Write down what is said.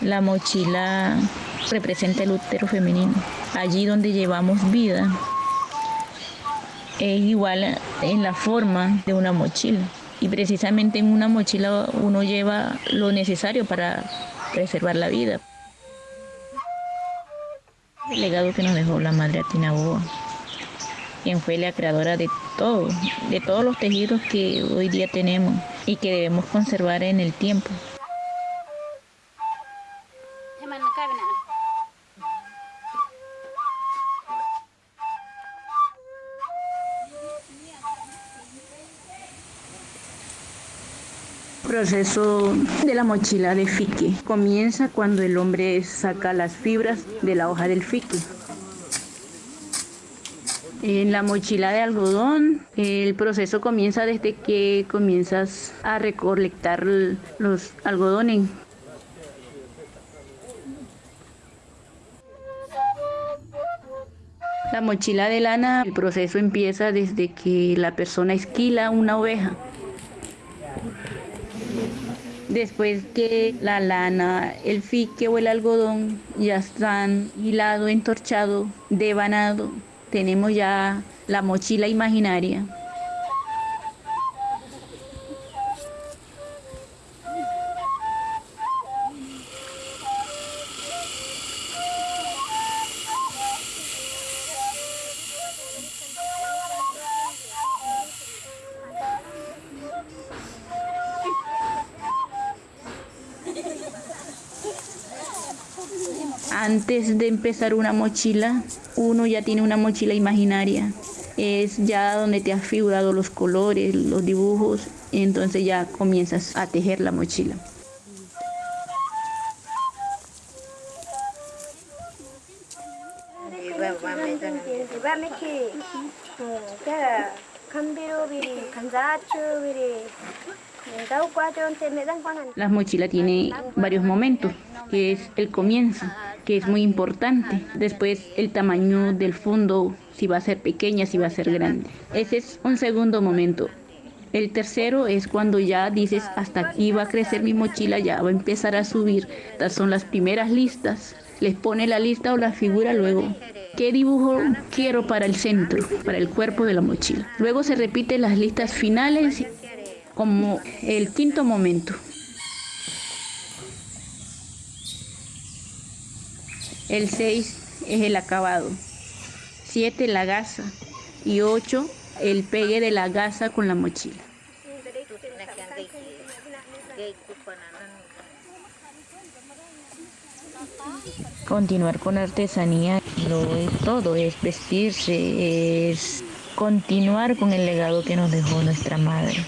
La mochila representa el útero femenino, allí donde llevamos vida. Es igual en la forma de una mochila y precisamente en una mochila uno lleva lo necesario para preservar la vida. El legado que nos dejó la madre Atinaboa, quien fue la creadora de todo, de todos los tejidos que hoy día tenemos y que debemos conservar en el tiempo. Proceso de la mochila de fique comienza cuando el hombre saca las fibras de la hoja del fique. En la mochila de algodón, el proceso comienza desde que comienzas a recolectar los algodones. La mochila de lana, el proceso empieza desde que la persona esquila una oveja. Después que la lana, el fique o el algodón ya están hilado, entorchado, devanado, tenemos ya la mochila imaginaria. Antes de empezar una mochila, uno ya tiene una mochila imaginaria. Es ya donde te has figurado los colores, los dibujos, entonces ya comienzas a tejer la mochila. Las mochilas tienen varios momentos, que es el comienzo, que es muy importante. Después el tamaño del fondo, si va a ser pequeña, si va a ser grande. Ese es un segundo momento. El tercero es cuando ya dices, hasta aquí va a crecer mi mochila, ya va a empezar a subir. Estas son las primeras listas. Les pone la lista o la figura luego. ¿Qué dibujo quiero para el centro, para el cuerpo de la mochila? Luego se repiten las listas finales como el quinto momento. El 6 es el acabado. 7 la gasa. Y 8 el pegue de la gasa con la mochila. Continuar con artesanía lo es todo, es vestirse, es continuar con el legado que nos dejó nuestra madre.